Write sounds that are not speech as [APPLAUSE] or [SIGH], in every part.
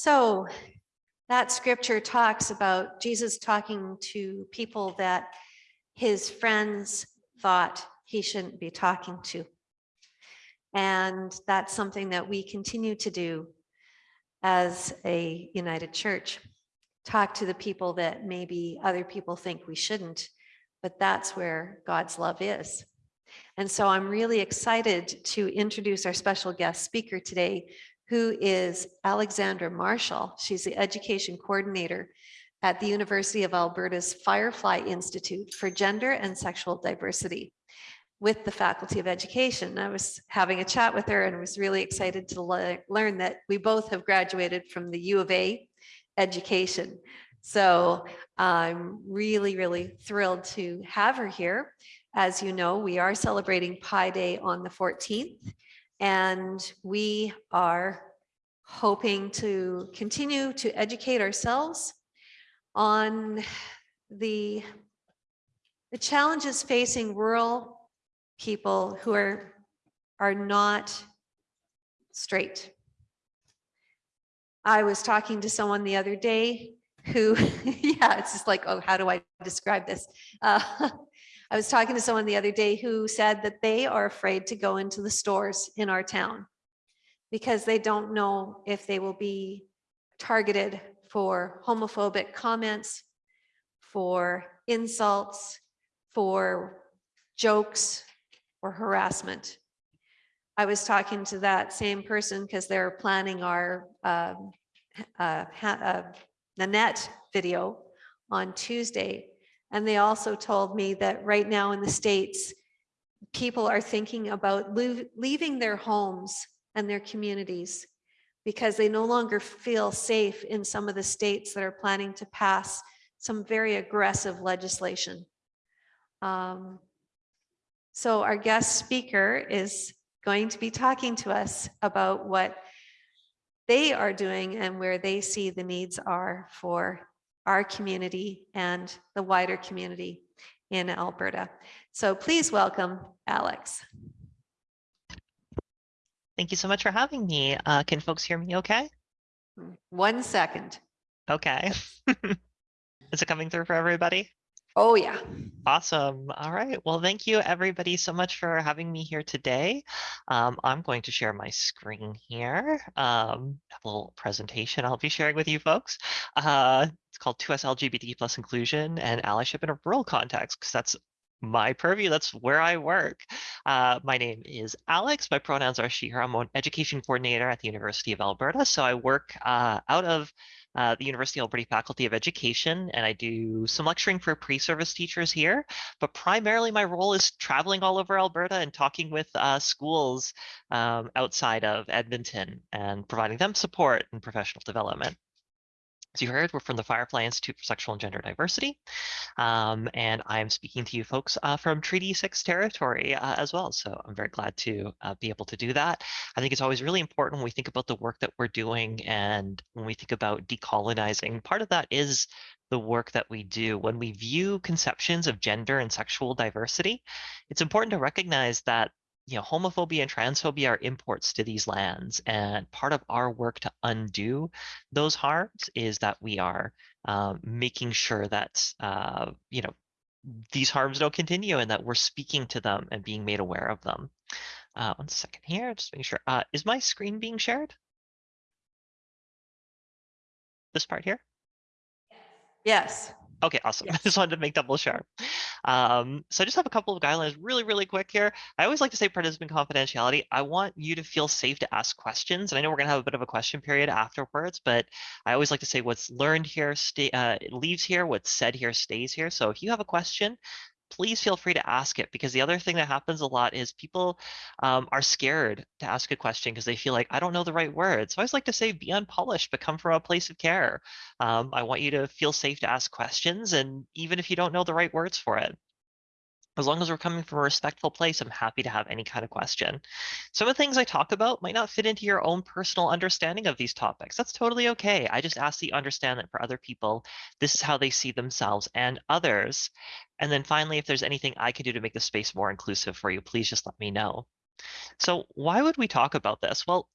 So that scripture talks about Jesus talking to people that his friends thought he shouldn't be talking to. And that's something that we continue to do as a united church. Talk to the people that maybe other people think we shouldn't, but that's where God's love is. And so I'm really excited to introduce our special guest speaker today, who is Alexandra Marshall. She's the education coordinator at the University of Alberta's Firefly Institute for Gender and Sexual Diversity with the Faculty of Education. I was having a chat with her and was really excited to le learn that we both have graduated from the U of A education. So I'm really, really thrilled to have her here. As you know, we are celebrating Pi Day on the 14th, and we are hoping to continue to educate ourselves on the, the challenges facing rural people who are, are not straight. I was talking to someone the other day who, [LAUGHS] yeah, it's just like, oh, how do I describe this? Uh, [LAUGHS] I was talking to someone the other day who said that they are afraid to go into the stores in our town because they don't know if they will be targeted for homophobic comments, for insults, for jokes, or harassment. I was talking to that same person because they're planning our um, uh, uh, Nanette video on Tuesday. And they also told me that right now in the States, people are thinking about leaving their homes and their communities because they no longer feel safe in some of the states that are planning to pass some very aggressive legislation. Um, so our guest speaker is going to be talking to us about what they are doing and where they see the needs are for our community and the wider community in Alberta. So please welcome Alex. Thank you so much for having me. Uh, can folks hear me okay? One second. Okay. [LAUGHS] Is it coming through for everybody? Oh, yeah. Awesome. All right. Well, thank you everybody so much for having me here today. Um, I'm going to share my screen here. Um, a little presentation I'll be sharing with you folks. Uh, it's called 2S LGBT plus inclusion and allyship in a rural context because that's my purview. That's where I work. Uh, my name is Alex. My pronouns are she, her. I'm an education coordinator at the University of Alberta. So I work uh, out of uh, the University of Alberta Faculty of Education, and I do some lecturing for pre-service teachers here. But primarily my role is traveling all over Alberta and talking with uh, schools um, outside of Edmonton and providing them support and professional development. As you heard, we're from the Firefly Institute for Sexual and Gender Diversity, um, and I'm speaking to you folks uh, from Treaty 6 territory uh, as well. So I'm very glad to uh, be able to do that. I think it's always really important when we think about the work that we're doing and when we think about decolonizing, part of that is the work that we do. When we view conceptions of gender and sexual diversity, it's important to recognize that you know, homophobia and transphobia are imports to these lands. And part of our work to undo those harms is that we are um, making sure that, uh, you know, these harms don't continue and that we're speaking to them and being made aware of them. Uh, one second here, just making sure. Uh, is my screen being shared? This part here? Yes. Okay, awesome. Yes. [LAUGHS] I just wanted to make double sure. Um, so I just have a couple of guidelines really, really quick here. I always like to say participant confidentiality. I want you to feel safe to ask questions. And I know we're going to have a bit of a question period afterwards, but I always like to say what's learned here stay, uh, leaves here, what's said here stays here. So if you have a question, please feel free to ask it because the other thing that happens a lot is people um, are scared to ask a question because they feel like I don't know the right words. So I always like to say be unpolished, but come from a place of care. Um, I want you to feel safe to ask questions and even if you don't know the right words for it as long as we're coming from a respectful place, I'm happy to have any kind of question. Some of the things I talk about might not fit into your own personal understanding of these topics. That's totally okay. I just ask that you understand that for other people, this is how they see themselves and others. And then finally, if there's anything I can do to make the space more inclusive for you, please just let me know. So why would we talk about this? Well,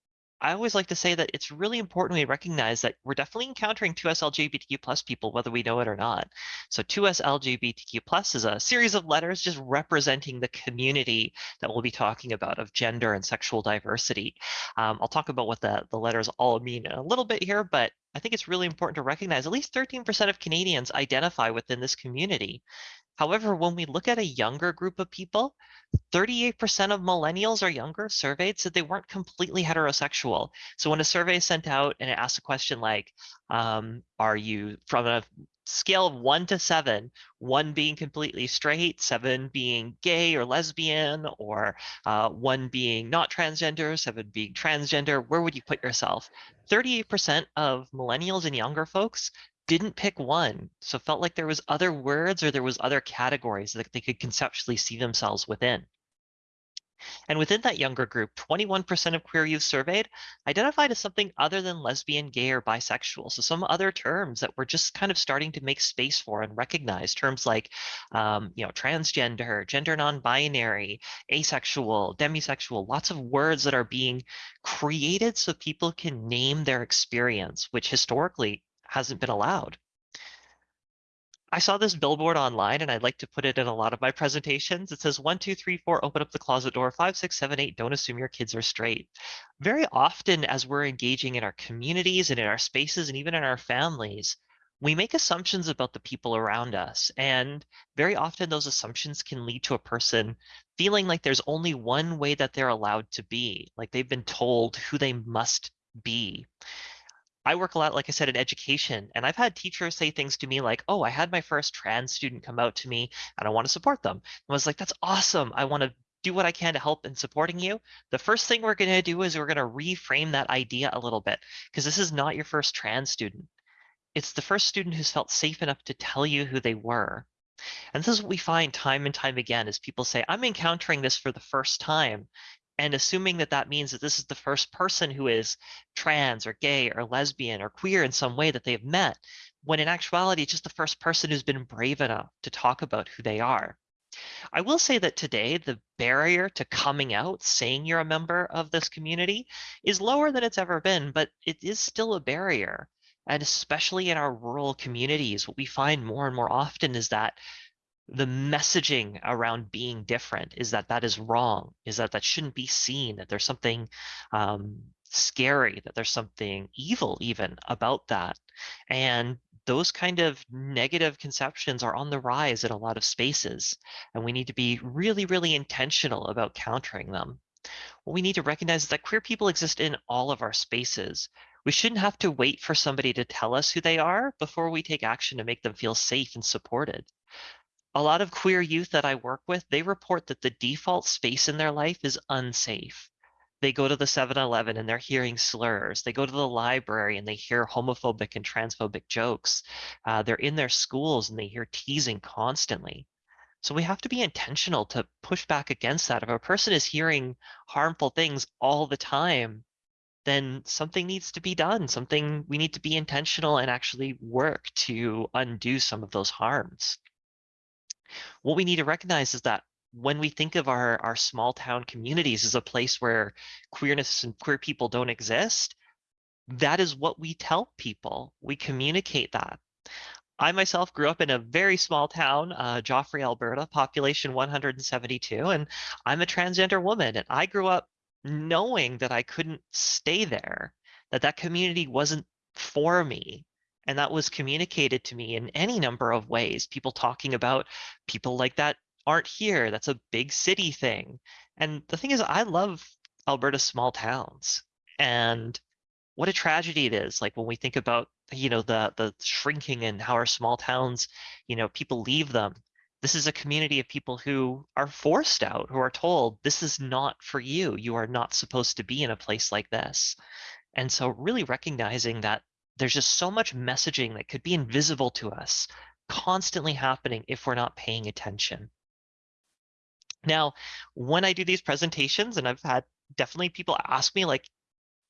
I always like to say that it's really important we recognize that we're definitely encountering 2S LGBTQ plus people, whether we know it or not. So 2S LGBTQ plus is a series of letters just representing the community that we'll be talking about of gender and sexual diversity. Um, I'll talk about what the, the letters all mean in a little bit here, but I think it's really important to recognize at least 13% of Canadians identify within this community. However, when we look at a younger group of people, 38% of millennials or younger surveyed said they weren't completely heterosexual. So when a survey is sent out and it asks a question like, um, are you from a scale of one to seven, one being completely straight, seven being gay or lesbian, or uh, one being not transgender, seven being transgender, where would you put yourself? 38% of millennials and younger folks didn't pick one, so felt like there was other words or there was other categories that they could conceptually see themselves within. And within that younger group, 21% of queer youth surveyed identified as something other than lesbian, gay, or bisexual. So some other terms that we're just kind of starting to make space for and recognize terms like, um, you know, transgender, gender non-binary, asexual, demisexual, lots of words that are being created so people can name their experience, which historically hasn't been allowed. I saw this billboard online and I'd like to put it in a lot of my presentations. It says one, two, three, four, open up the closet door, five, six, seven, eight, don't assume your kids are straight. Very often as we're engaging in our communities and in our spaces and even in our families, we make assumptions about the people around us. And very often those assumptions can lead to a person feeling like there's only one way that they're allowed to be, like they've been told who they must be. I work a lot, like I said, in education, and I've had teachers say things to me like, oh, I had my first trans student come out to me and I want to support them. And I was like, that's awesome. I want to do what I can to help in supporting you. The first thing we're going to do is we're going to reframe that idea a little bit because this is not your first trans student. It's the first student who's felt safe enough to tell you who they were. And this is what we find time and time again is people say, I'm encountering this for the first time and assuming that that means that this is the first person who is trans or gay or lesbian or queer in some way that they've met, when in actuality, just the first person who's been brave enough to talk about who they are. I will say that today, the barrier to coming out, saying you're a member of this community, is lower than it's ever been, but it is still a barrier. And especially in our rural communities, what we find more and more often is that the messaging around being different is that that is wrong, is that that shouldn't be seen, that there's something um, scary, that there's something evil even about that. And those kind of negative conceptions are on the rise in a lot of spaces, and we need to be really, really intentional about countering them. What we need to recognize is that queer people exist in all of our spaces. We shouldn't have to wait for somebody to tell us who they are before we take action to make them feel safe and supported a lot of queer youth that I work with, they report that the default space in their life is unsafe. They go to the 7-Eleven and they're hearing slurs. They go to the library and they hear homophobic and transphobic jokes. Uh, they're in their schools and they hear teasing constantly. So we have to be intentional to push back against that. If a person is hearing harmful things all the time, then something needs to be done. Something we need to be intentional and actually work to undo some of those harms what we need to recognize is that when we think of our, our small town communities as a place where queerness and queer people don't exist, that is what we tell people. We communicate that. I myself grew up in a very small town, uh, Joffre, Alberta, population 172, and I'm a transgender woman. And I grew up knowing that I couldn't stay there, that that community wasn't for me. And that was communicated to me in any number of ways. People talking about people like that aren't here. That's a big city thing. And the thing is, I love Alberta's small towns. And what a tragedy it is. Like when we think about, you know, the the shrinking and how our small towns, you know, people leave them. This is a community of people who are forced out, who are told, this is not for you. You are not supposed to be in a place like this. And so really recognizing that there's just so much messaging that could be invisible to us constantly happening if we're not paying attention. Now, when I do these presentations, and I've had definitely people ask me like,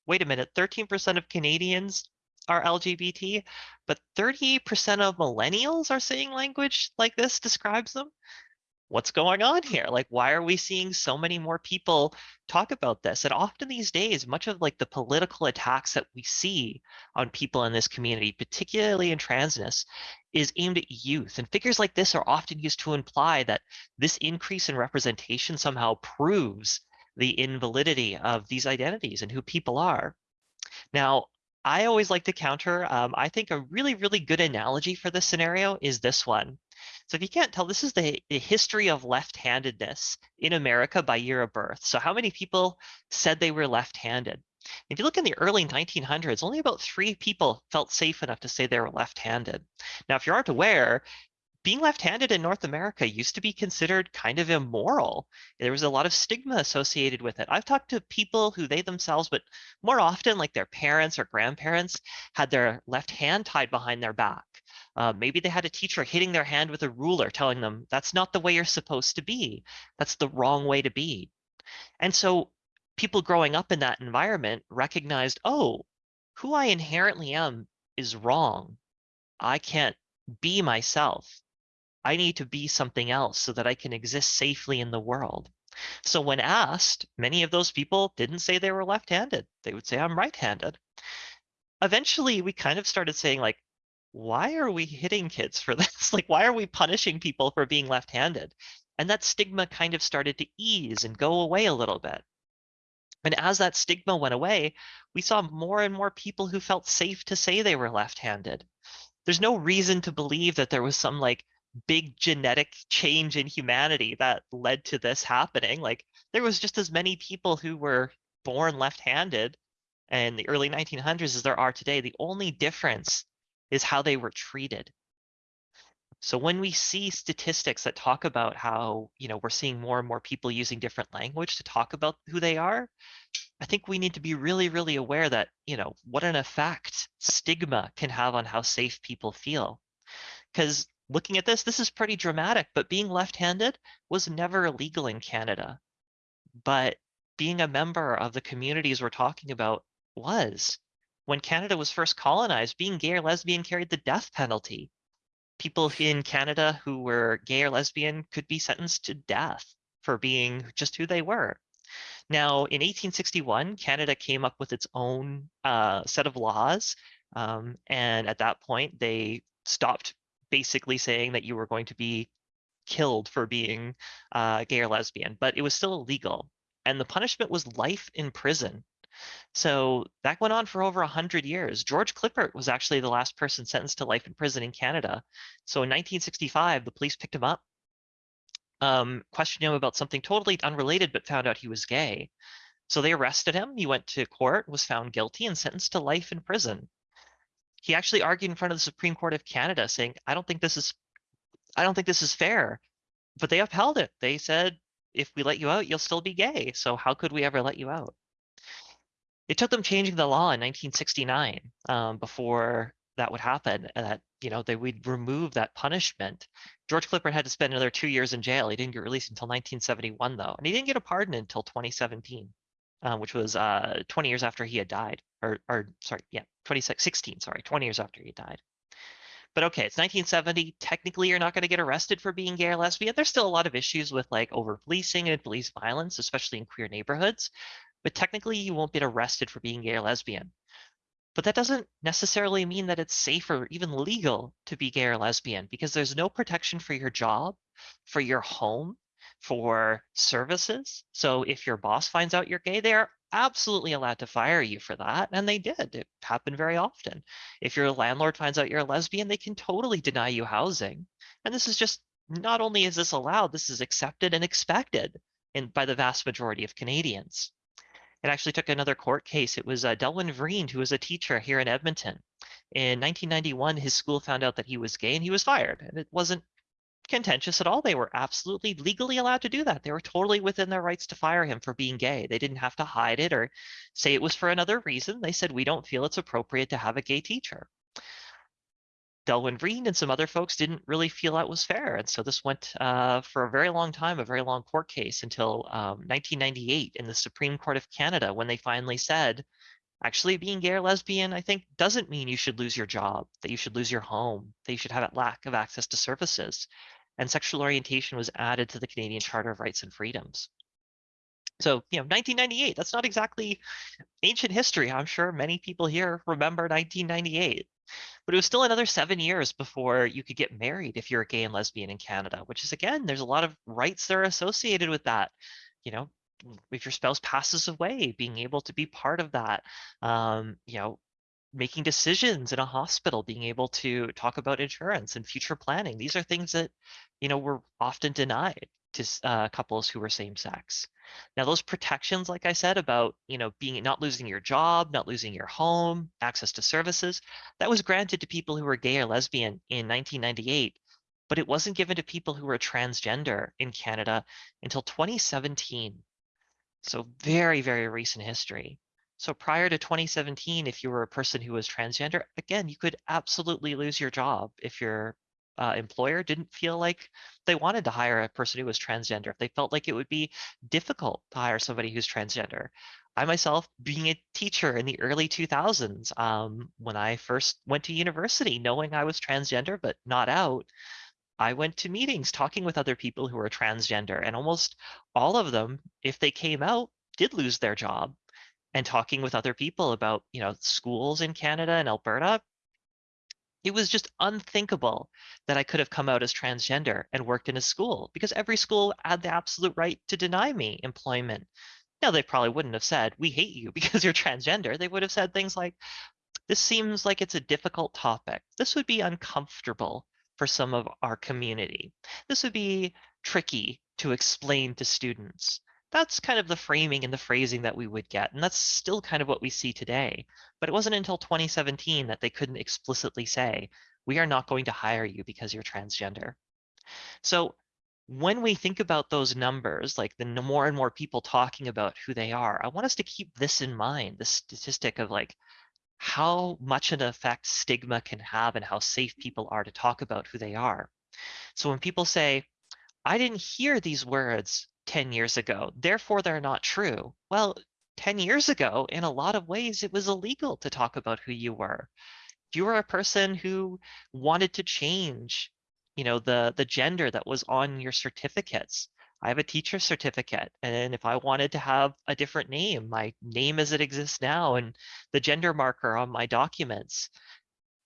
wait a minute, 13% of Canadians are LGBT, but 38% of millennials are saying language like this describes them. What's going on here? Like, why are we seeing so many more people talk about this? And often these days, much of like the political attacks that we see on people in this community, particularly in transness, is aimed at youth. And figures like this are often used to imply that this increase in representation somehow proves the invalidity of these identities and who people are. Now, I always like to counter, um, I think a really, really good analogy for this scenario is this one. So if you can't tell, this is the, the history of left-handedness in America by year of birth. So how many people said they were left-handed? If you look in the early 1900s, only about three people felt safe enough to say they were left-handed. Now, if you aren't aware, being left-handed in North America used to be considered kind of immoral. There was a lot of stigma associated with it. I've talked to people who they themselves, but more often like their parents or grandparents had their left hand tied behind their back. Uh, maybe they had a teacher hitting their hand with a ruler telling them, that's not the way you're supposed to be. That's the wrong way to be. And so people growing up in that environment recognized, oh, who I inherently am is wrong. I can't be myself. I need to be something else so that I can exist safely in the world. So when asked, many of those people didn't say they were left-handed. They would say, I'm right-handed. Eventually, we kind of started saying like, why are we hitting kids for this? [LAUGHS] like, why are we punishing people for being left-handed? And that stigma kind of started to ease and go away a little bit. And as that stigma went away, we saw more and more people who felt safe to say they were left-handed. There's no reason to believe that there was some like big genetic change in humanity that led to this happening. Like there was just as many people who were born left-handed in the early 1900s as there are today. The only difference is how they were treated. So when we see statistics that talk about how, you know, we're seeing more and more people using different language to talk about who they are, I think we need to be really, really aware that, you know, what an effect stigma can have on how safe people feel. Because looking at this, this is pretty dramatic, but being left-handed was never illegal in Canada. But being a member of the communities we're talking about was. When Canada was first colonized, being gay or lesbian carried the death penalty. People in Canada who were gay or lesbian could be sentenced to death for being just who they were. Now, in 1861, Canada came up with its own uh, set of laws. Um, and at that point, they stopped basically saying that you were going to be killed for being uh, gay or lesbian, but it was still illegal. And the punishment was life in prison. So that went on for over 100 years. George Klippert was actually the last person sentenced to life in prison in Canada. So in 1965, the police picked him up, um, questioned him about something totally unrelated, but found out he was gay. So they arrested him. He went to court, was found guilty, and sentenced to life in prison he actually argued in front of the Supreme Court of Canada saying, I don't think this is I don't think this is fair. But they upheld it. They said, if we let you out, you'll still be gay. So how could we ever let you out? It took them changing the law in 1969 um, before that would happen, that you know they would remove that punishment. George Klippert had to spend another two years in jail. He didn't get released until 1971, though, and he didn't get a pardon until 2017 uh, which was uh, 20 years after he had died, or, or sorry, yeah, 2016, sorry, 20 years after he died. But okay, it's 1970. Technically, you're not going to get arrested for being gay or lesbian. There's still a lot of issues with like over policing and police violence, especially in queer neighborhoods. But technically, you won't get arrested for being gay or lesbian. But that doesn't necessarily mean that it's safe or even legal to be gay or lesbian because there's no protection for your job, for your home, for services. So if your boss finds out you're gay, they are absolutely allowed to fire you for that. And they did. It happened very often. If your landlord finds out you're a lesbian, they can totally deny you housing. And this is just not only is this allowed, this is accepted and expected in, by the vast majority of Canadians. It actually took another court case. It was uh, Delwin Vriend, who was a teacher here in Edmonton. In 1991, his school found out that he was gay and he was fired. And it wasn't contentious at all. They were absolutely legally allowed to do that. They were totally within their rights to fire him for being gay. They didn't have to hide it or say it was for another reason. They said, we don't feel it's appropriate to have a gay teacher. Delwin Vriend and some other folks didn't really feel that was fair. And so this went uh, for a very long time, a very long court case until um, 1998 in the Supreme Court of Canada when they finally said, actually being gay or lesbian, I think doesn't mean you should lose your job, that you should lose your home, that you should have a lack of access to services and sexual orientation was added to the Canadian Charter of Rights and Freedoms. So, you know, 1998, that's not exactly ancient history. I'm sure many people here remember 1998. But it was still another seven years before you could get married if you're a gay and lesbian in Canada, which is again, there's a lot of rights that are associated with that. You know, if your spouse passes away, being able to be part of that, um, you know, making decisions in a hospital, being able to talk about insurance and future planning. These are things that, you know, were often denied to uh, couples who were same sex. Now, those protections, like I said, about, you know, being not losing your job, not losing your home, access to services, that was granted to people who were gay or lesbian in 1998, but it wasn't given to people who were transgender in Canada until 2017. So very, very recent history. So prior to 2017, if you were a person who was transgender, again, you could absolutely lose your job if your uh, employer didn't feel like they wanted to hire a person who was transgender, if they felt like it would be difficult to hire somebody who's transgender. I myself, being a teacher in the early 2000s, um, when I first went to university, knowing I was transgender but not out, I went to meetings talking with other people who were transgender, and almost all of them, if they came out, did lose their job. And talking with other people about, you know, schools in Canada and Alberta, it was just unthinkable that I could have come out as transgender and worked in a school because every school had the absolute right to deny me employment. Now, they probably wouldn't have said, we hate you [LAUGHS] because you're transgender. They would have said things like, this seems like it's a difficult topic. This would be uncomfortable for some of our community. This would be tricky to explain to students that's kind of the framing and the phrasing that we would get. And that's still kind of what we see today. But it wasn't until 2017 that they couldn't explicitly say, we are not going to hire you because you're transgender. So when we think about those numbers, like the more and more people talking about who they are, I want us to keep this in mind, the statistic of like how much an effect stigma can have and how safe people are to talk about who they are. So when people say, I didn't hear these words 10 years ago, therefore they're not true. Well, 10 years ago, in a lot of ways, it was illegal to talk about who you were. If you were a person who wanted to change, you know, the, the gender that was on your certificates, I have a teacher certificate, and if I wanted to have a different name, my name as it exists now, and the gender marker on my documents,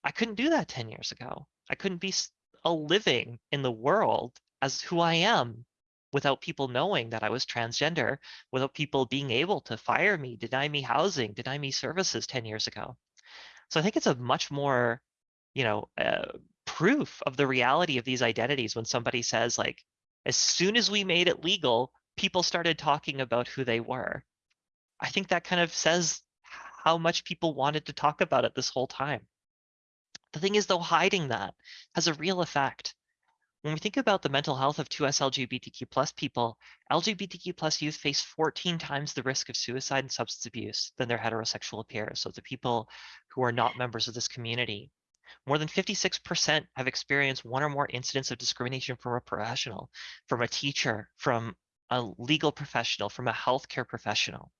I couldn't do that 10 years ago. I couldn't be a living in the world as who I am without people knowing that I was transgender, without people being able to fire me, deny me housing, deny me services 10 years ago. So I think it's a much more, you know, uh, proof of the reality of these identities when somebody says like, as soon as we made it legal, people started talking about who they were. I think that kind of says how much people wanted to talk about it this whole time. The thing is though, hiding that has a real effect. When we think about the mental health of 2S LGBTQ people, LGBTQ youth face 14 times the risk of suicide and substance abuse than their heterosexual peers. So the people who are not members of this community. More than 56% have experienced one or more incidents of discrimination from a professional, from a teacher, from a legal professional, from a healthcare professional.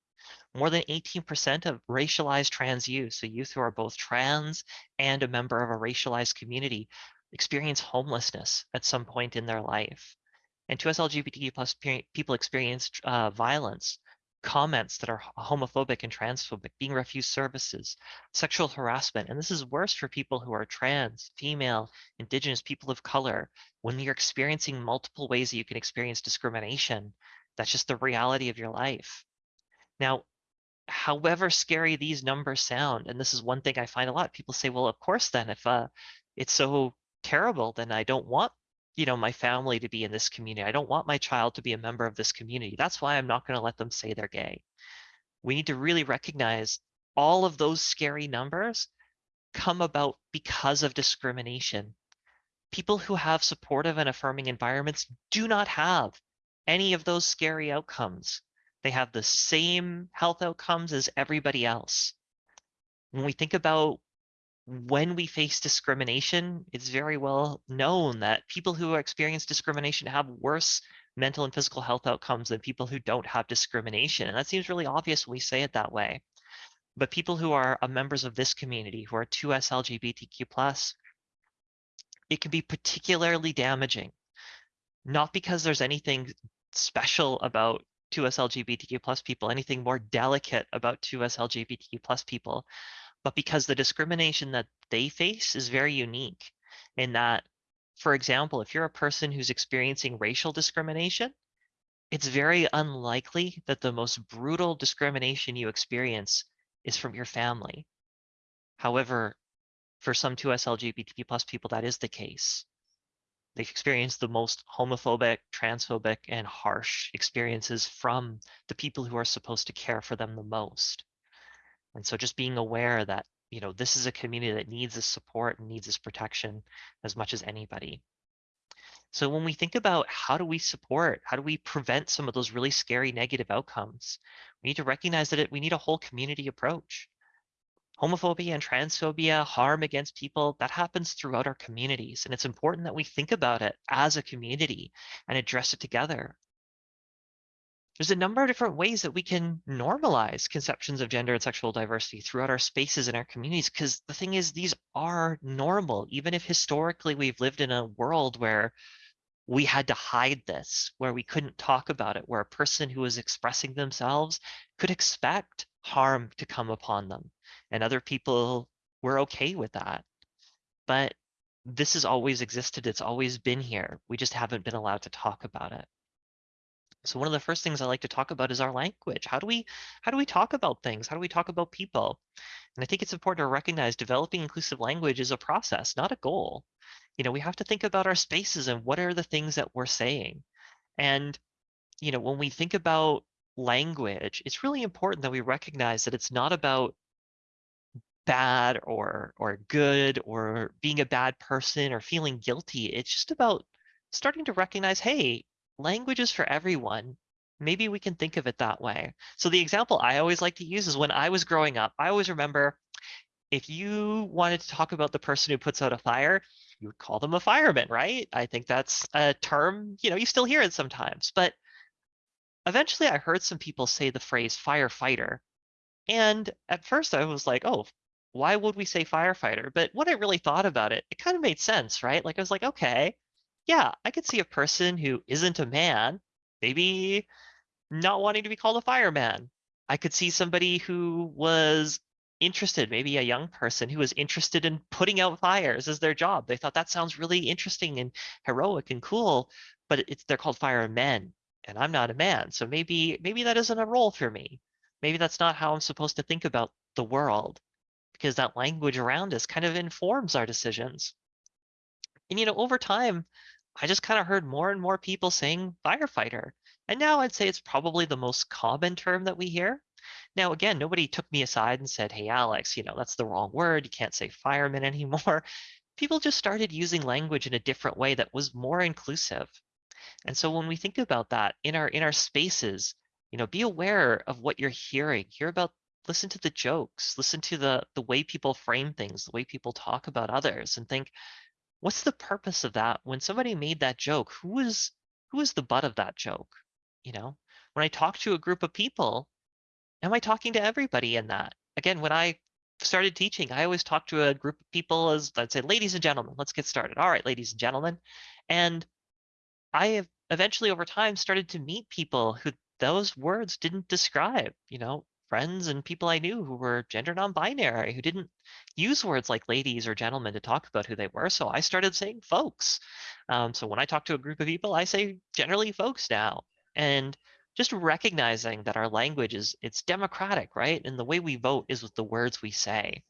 More than 18% of racialized trans youth, so youth who are both trans and a member of a racialized community, experience homelessness at some point in their life. And 2S LGBTQ plus people experience uh, violence, comments that are homophobic and transphobic, being refused services, sexual harassment. And this is worse for people who are trans, female, indigenous, people of color. When you're experiencing multiple ways that you can experience discrimination, that's just the reality of your life. Now, however scary these numbers sound, and this is one thing I find a lot, people say, well, of course, then if uh, it's so terrible, then I don't want you know my family to be in this community. I don't want my child to be a member of this community. That's why I'm not going to let them say they're gay. We need to really recognize all of those scary numbers come about because of discrimination. People who have supportive and affirming environments do not have any of those scary outcomes. They have the same health outcomes as everybody else. When we think about when we face discrimination, it's very well known that people who experience discrimination have worse mental and physical health outcomes than people who don't have discrimination. And that seems really obvious when we say it that way. But people who are uh, members of this community, who are 2S LGBTQ+, it can be particularly damaging not because there's anything special about 2S LGBTQ plus people, anything more delicate about 2S LGBTQ plus people, but because the discrimination that they face is very unique in that, for example, if you're a person who's experiencing racial discrimination, it's very unlikely that the most brutal discrimination you experience is from your family. However, for some 2S LGBTQ plus people, that is the case. They've experienced the most homophobic, transphobic, and harsh experiences from the people who are supposed to care for them the most. And so just being aware that, you know, this is a community that needs this support and needs this protection as much as anybody. So when we think about how do we support, how do we prevent some of those really scary negative outcomes, we need to recognize that it, we need a whole community approach. Homophobia and transphobia, harm against people, that happens throughout our communities. And it's important that we think about it as a community and address it together. There's a number of different ways that we can normalize conceptions of gender and sexual diversity throughout our spaces and our communities. Because the thing is, these are normal, even if historically we've lived in a world where we had to hide this, where we couldn't talk about it, where a person who was expressing themselves could expect harm to come upon them. And other people were okay with that. But this has always existed. It's always been here. We just haven't been allowed to talk about it. So one of the first things I like to talk about is our language. How do we how do we talk about things? How do we talk about people? And I think it's important to recognize developing inclusive language is a process, not a goal. You know, we have to think about our spaces and what are the things that we're saying. And you know, when we think about language, it's really important that we recognize that it's not about bad or or good or being a bad person or feeling guilty. It's just about starting to recognize, hey, language is for everyone. Maybe we can think of it that way. So the example I always like to use is when I was growing up, I always remember if you wanted to talk about the person who puts out a fire, you would call them a fireman, right? I think that's a term, you know, you still hear it sometimes, but eventually I heard some people say the phrase firefighter. And at first I was like, oh, why would we say firefighter? But when I really thought about it, it kind of made sense, right? Like I was like, okay, yeah, I could see a person who isn't a man, maybe not wanting to be called a fireman. I could see somebody who was interested, maybe a young person who was interested in putting out fires as their job. They thought that sounds really interesting and heroic and cool, but it's they're called firemen and I'm not a man. So maybe maybe that isn't a role for me. Maybe that's not how I'm supposed to think about the world because that language around us kind of informs our decisions. And you know, over time, I just kind of heard more and more people saying firefighter. And now I'd say it's probably the most common term that we hear. Now, again, nobody took me aside and said, hey, Alex, you know, that's the wrong word. You can't say fireman [LAUGHS] anymore. People just started using language in a different way that was more inclusive. And so when we think about that in our in our spaces, you know, be aware of what you're hearing. Hear about listen to the jokes, listen to the the way people frame things, the way people talk about others and think, what's the purpose of that? When somebody made that joke, who was who was the butt of that joke? You know, when I talk to a group of people, am I talking to everybody in that? Again, when I started teaching, I always talk to a group of people as I'd say, ladies and gentlemen, let's get started. All right, ladies and gentlemen. And I have eventually over time started to meet people who those words didn't describe, you know, friends and people I knew who were gender non-binary, who didn't use words like ladies or gentlemen to talk about who they were. So I started saying folks. Um, so when I talk to a group of people, I say generally folks now. And just recognizing that our language is it's democratic, right? And the way we vote is with the words we say.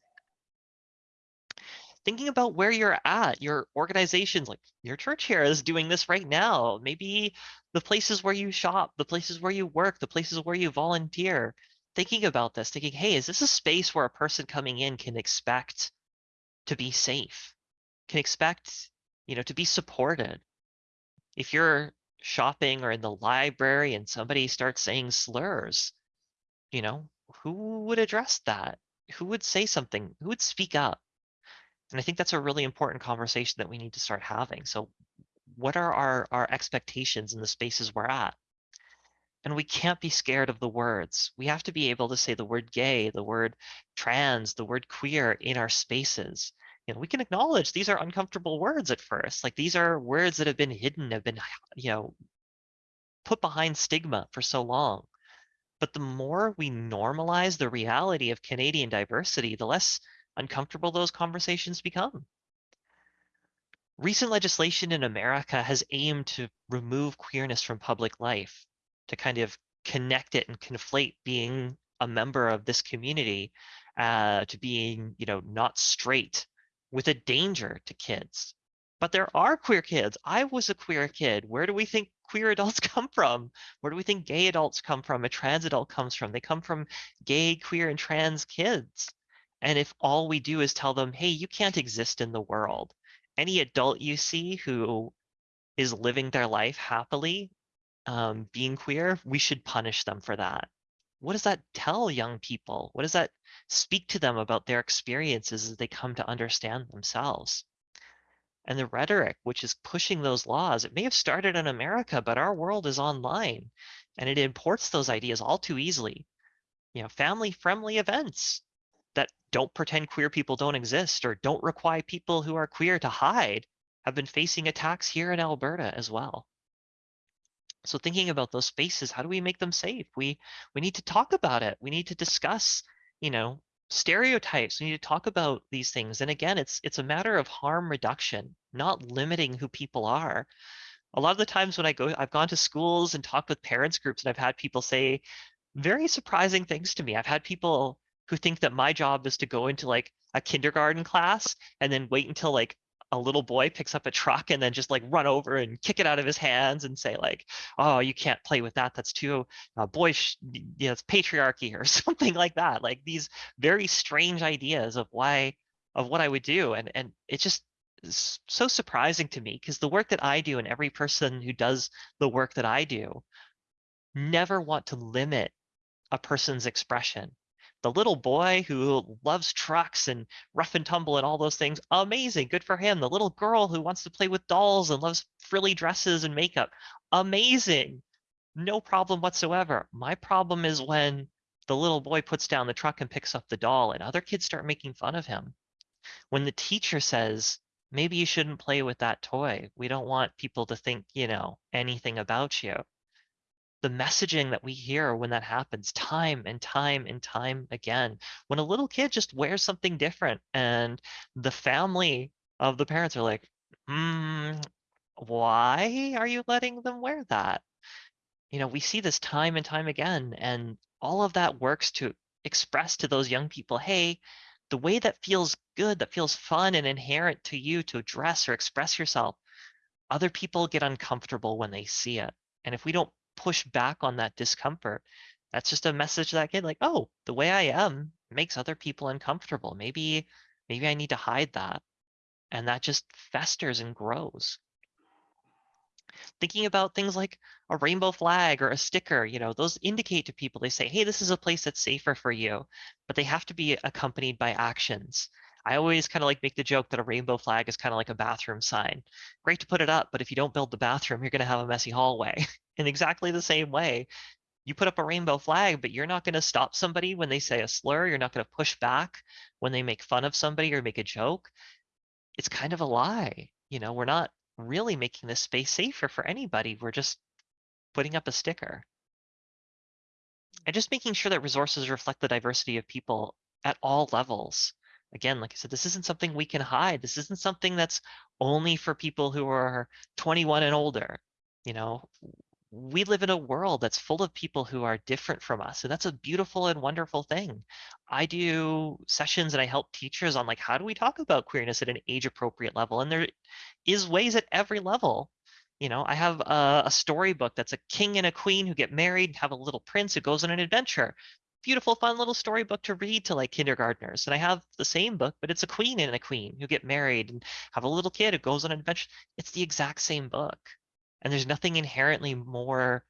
Thinking about where you're at, your organizations, like your church here is doing this right now. Maybe the places where you shop, the places where you work, the places where you volunteer thinking about this, thinking, hey, is this a space where a person coming in can expect to be safe, can expect, you know, to be supported? If you're shopping or in the library and somebody starts saying slurs, you know, who would address that? Who would say something? Who would speak up? And I think that's a really important conversation that we need to start having. So what are our, our expectations in the spaces we're at? And we can't be scared of the words. We have to be able to say the word gay, the word trans, the word queer in our spaces. you know, we can acknowledge these are uncomfortable words at first. Like these are words that have been hidden, have been, you know, put behind stigma for so long. But the more we normalize the reality of Canadian diversity, the less uncomfortable those conversations become. Recent legislation in America has aimed to remove queerness from public life, to kind of connect it and conflate being a member of this community uh, to being, you know, not straight with a danger to kids. But there are queer kids. I was a queer kid. Where do we think queer [LAUGHS] adults come from? Where do we think gay adults come from? A trans adult comes from? They come from gay, queer, and trans kids. And if all we do is tell them, hey, you can't exist in the world, any adult you see who is living their life happily, um, being queer, we should punish them for that. What does that tell young people? What does that speak to them about their experiences as they come to understand themselves? And the rhetoric, which is pushing those laws, it may have started in America, but our world is online and it imports those ideas all too easily. You know, family friendly events that don't pretend queer people don't exist or don't require people who are queer to hide have been facing attacks here in Alberta as well. So thinking about those spaces, how do we make them safe? We we need to talk about it. We need to discuss, you know, stereotypes. We need to talk about these things. And again, it's it's a matter of harm reduction, not limiting who people are. A lot of the times when I go, I've gone to schools and talked with parents groups and I've had people say very surprising things to me. I've had people who think that my job is to go into like a kindergarten class and then wait until like a little boy picks up a truck and then just like run over and kick it out of his hands and say like, oh, you can't play with that. That's too uh, boyish, you know, it's patriarchy or [LAUGHS] something like that. Like these very strange ideas of why, of what I would do. And, and it just so surprising to me because the work that I do and every person who does the work that I do never want to limit a person's expression the little boy who loves trucks and rough and tumble and all those things, amazing, good for him. The little girl who wants to play with dolls and loves frilly dresses and makeup, amazing, no problem whatsoever. My problem is when the little boy puts down the truck and picks up the doll and other kids start making fun of him. When the teacher says, maybe you shouldn't play with that toy. We don't want people to think, you know, anything about you the messaging that we hear when that happens time and time and time again. When a little kid just wears something different and the family of the parents are like mm, why are you letting them wear that? You know we see this time and time again and all of that works to express to those young people hey the way that feels good that feels fun and inherent to you to dress or express yourself. Other people get uncomfortable when they see it and if we don't push back on that discomfort, that's just a message that kid like, oh, the way I am makes other people uncomfortable. Maybe, maybe I need to hide that. And that just festers and grows. Thinking about things like a rainbow flag or a sticker, you know, those indicate to people, they say, hey, this is a place that's safer for you, but they have to be accompanied by actions. I always kind of like make the joke that a rainbow flag is kind of like a bathroom sign. Great to put it up, but if you don't build the bathroom, you're going to have a messy hallway. [LAUGHS] in exactly the same way, you put up a rainbow flag, but you're not going to stop somebody when they say a slur. You're not going to push back when they make fun of somebody or make a joke. It's kind of a lie. You know, we're not really making this space safer for anybody. We're just putting up a sticker. And just making sure that resources reflect the diversity of people at all levels. Again, like I said, this isn't something we can hide. This isn't something that's only for people who are 21 and older. You know, we live in a world that's full of people who are different from us and that's a beautiful and wonderful thing. I do sessions and i help teachers on like how do we talk about queerness at an age appropriate level? And there is ways at every level. You know i have a, a storybook that's a king and a queen who get married and have a little prince who goes on an adventure. Beautiful fun little storybook to read to like kindergartners. And i have the same book but it's a queen and a queen who get married and have a little kid who goes on an adventure. It's the exact same book and there's nothing inherently more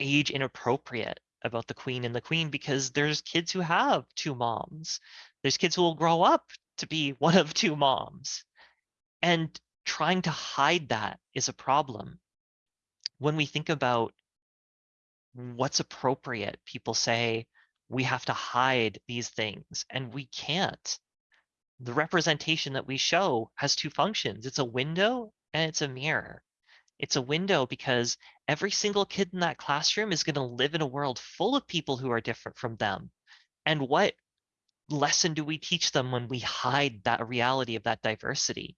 age inappropriate about the queen and the queen because there's kids who have two moms. There's kids who will grow up to be [LAUGHS] one of two moms. And trying to hide that is a problem. When we think about what's appropriate, people say we have to hide these things and we can't. the representation that we show has two functions. It's a window and it's a mirror. It's a window because every single kid in that classroom is going to live in a world full of people who are different from them. And what lesson do we teach them when we hide that reality of that diversity?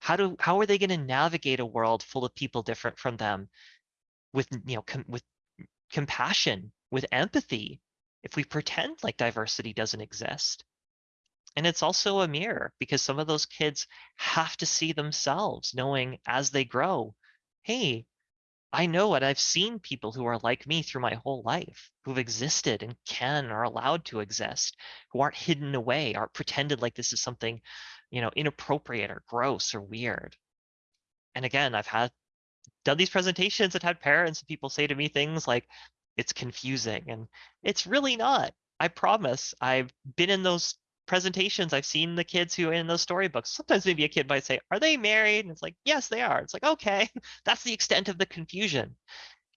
How do how are they going to navigate a world full of people different from them with you know com- with compassion, with empathy, if we pretend like diversity doesn't exist? And it's also a mirror because some of those kids have to see themselves knowing as they grow, hey, I know it. I've seen people who are like me through my whole life, who've existed and can are allowed to exist, who aren't hidden away, aren't pretended like this is something, you know, inappropriate or gross or weird. And again, I've had done these presentations and had parents and people say to me things like, it's confusing. And it's really not. I promise. I've been in those presentations, I've seen the kids who are in those storybooks. Sometimes maybe a kid might say, Are they married? And it's like, Yes, they are. It's like, okay, [LAUGHS] that's the extent of the confusion.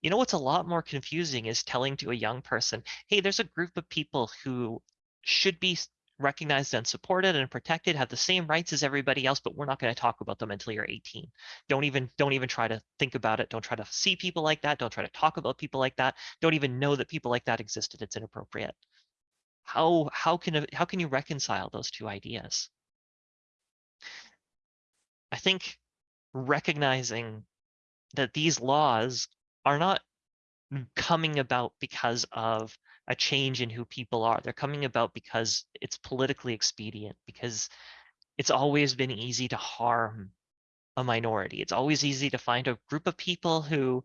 You know what's a lot more confusing is telling to a young person, Hey, there's a group of people who should be recognized and supported and protected have the same rights as everybody else but we're not going to talk about them until you're 18 don't even don't even try to think about it don't try to see people like that don't try to talk about people like that don't even know that people like that existed it's inappropriate how how can how can you reconcile those two ideas? I think recognizing that these laws are not coming about because of a change in who people are. They're coming about because it's politically expedient, because it's always been easy to harm a minority. It's always easy to find a group of people who,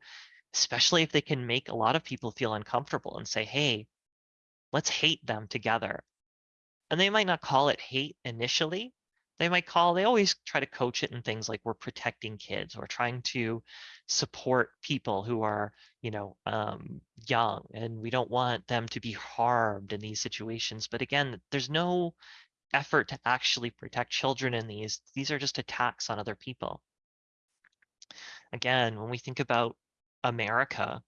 especially if they can make a lot of people feel uncomfortable and say, hey, let's hate them together. And they might not call it hate initially. They might call, they always try to coach it in things like we're protecting kids or trying to support people who are, you know, um, young and we don't want them to be harmed in these situations. But again, there's no effort to actually protect children in these. These are just attacks on other people. Again, when we think about America,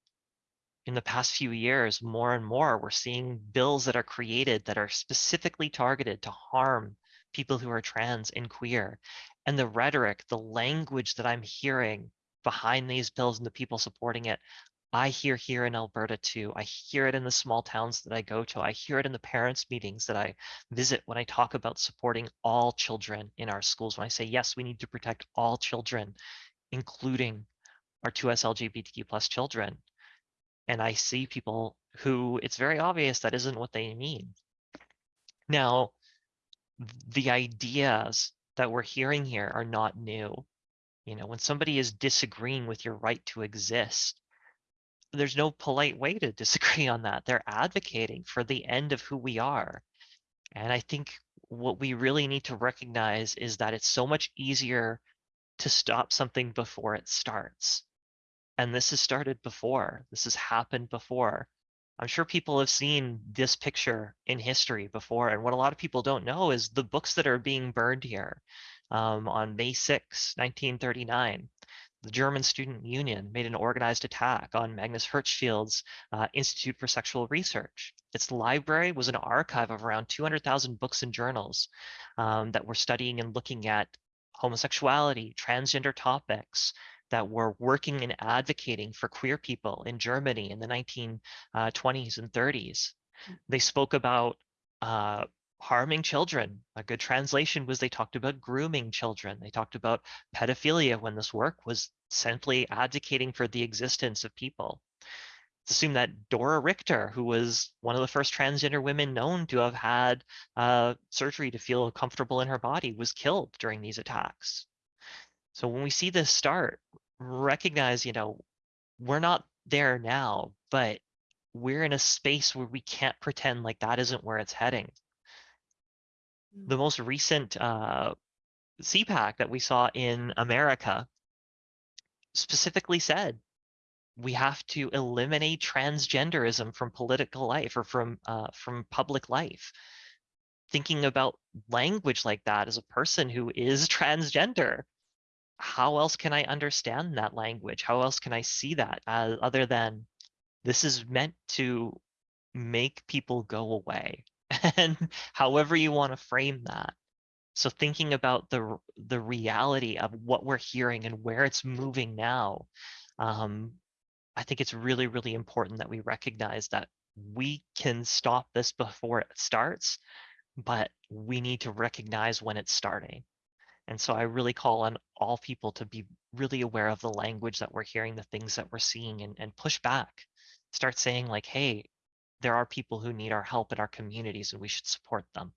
in the past few years, more and more, we're seeing bills that are created that are specifically targeted to harm people who are trans and queer. And the rhetoric, the language that I'm hearing behind these bills and the people supporting it, I hear here in Alberta too. I hear it in the small towns that I go to. I hear it in the parents' meetings that I visit when I talk about supporting all children in our schools. When I say, yes, we need to protect all children, including our 2S LGBTQ plus children and I see people who it's very obvious that isn't what they mean. Now, the ideas that we're hearing here are not new. You know, when somebody is disagreeing with your right to exist, there's no polite way to [LAUGHS] disagree on that. They're advocating for the end of who we are. And I think what we really need to recognize is that it's so much easier to stop something before it starts. And this has started before. This has happened before. I'm sure people have seen this picture in history before. And what a lot of people don't know is the books that are being burned here. Um, on May 6, 1939, the German Student Union made an organized attack on Magnus Hirschfeld's uh, Institute for Sexual Research. Its library was an archive of around 200,000 books and journals um, that were studying and looking at homosexuality, transgender topics, that were working and advocating for queer people in Germany in the 1920s uh, and 30s. They spoke about uh, harming children. A good translation was they talked about grooming children. They talked about pedophilia when this work was simply advocating for the existence of people. It's assumed that Dora Richter, who was one of the first transgender women known to have had uh, surgery to feel comfortable in her body, was killed during these attacks. So when we see this start, recognize, you know, we're not there now, but we're in a space where we can't pretend like that isn't where it's heading. The Mm. most recent uh, CPAC that we saw in America specifically said we have to eliminate transgenderism from political life or from uh, from public life. Thinking about language like that as a person who is [LAUGHS] transgender, how else can I understand that language? How else can I see that uh, other than this is meant to make people go away? [LAUGHS] and however you want to frame that. So thinking about the, the reality of what we're hearing and where it's moving now, um, I think it's really, really important that we recognize that we can stop this before it starts, but we need to recognize when it's starting. And so I really call on all people to be really aware of the language that we're hearing, the things that we're seeing, and, and push back. Start saying, like, hey, there are people who need our help in our communities and we should support them.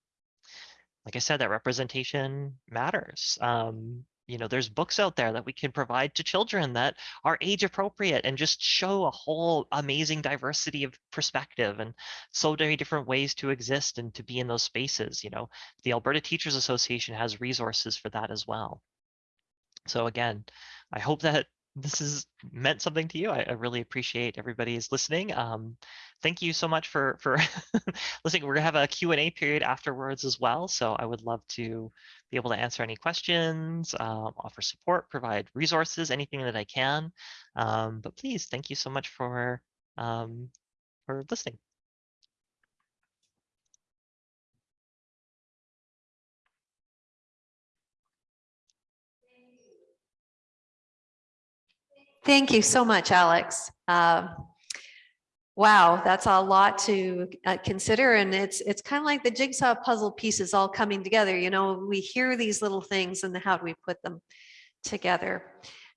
Like I said, that representation matters. Um, you know, there's books out there that we can provide to children that are age appropriate and just show a whole amazing diversity of perspective and so many different ways to exist and to be in those spaces. You know, the Alberta Teachers Association has resources for that as well. So again, I hope that this has meant something to you. I, I really appreciate everybody's listening. Um, thank you so much for for [LAUGHS] listening. We're gonna have a Q&A period afterwards as well. So I would love to be able to answer any questions, um, offer support, provide resources, anything that I can. Um, but please, thank you so much for um, for listening. Thank you so much, Alex. Um, Wow, that's a lot to uh, consider and it's, it's kind of like the jigsaw puzzle pieces all coming together. You know, we hear these little things and how do we put them together?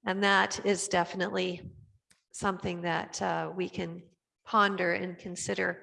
And that is definitely something that uh, we can ponder and consider.